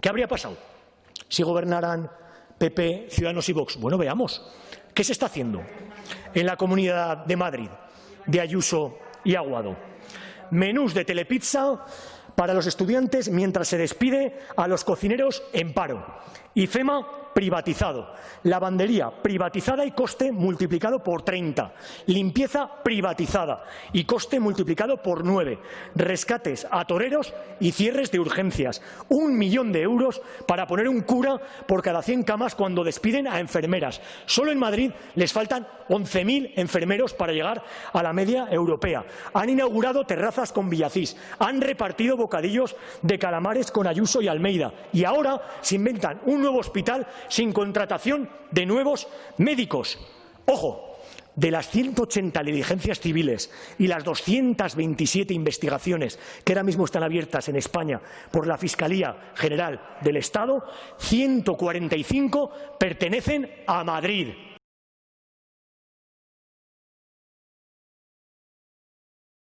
¿Qué habría pasado si gobernaran PP, Ciudadanos y Vox? Bueno, veamos. ¿Qué se está haciendo en la Comunidad de Madrid de Ayuso y Aguado? Menús de telepizza para los estudiantes mientras se despide a los cocineros en paro. Y FEMA privatizado, lavandería privatizada y coste multiplicado por 30, limpieza privatizada y coste multiplicado por 9, rescates a toreros y cierres de urgencias, un millón de euros para poner un cura por cada 100 camas cuando despiden a enfermeras. Solo en Madrid les faltan 11.000 enfermeros para llegar a la media europea. Han inaugurado terrazas con Villacís, han repartido bocadillos de calamares con Ayuso y Almeida. Y ahora se inventan un nuevo hospital sin contratación de nuevos médicos. Ojo, de las 180 diligencias civiles y las 227 investigaciones que ahora mismo están abiertas en España por la Fiscalía General del Estado, 145 pertenecen a Madrid.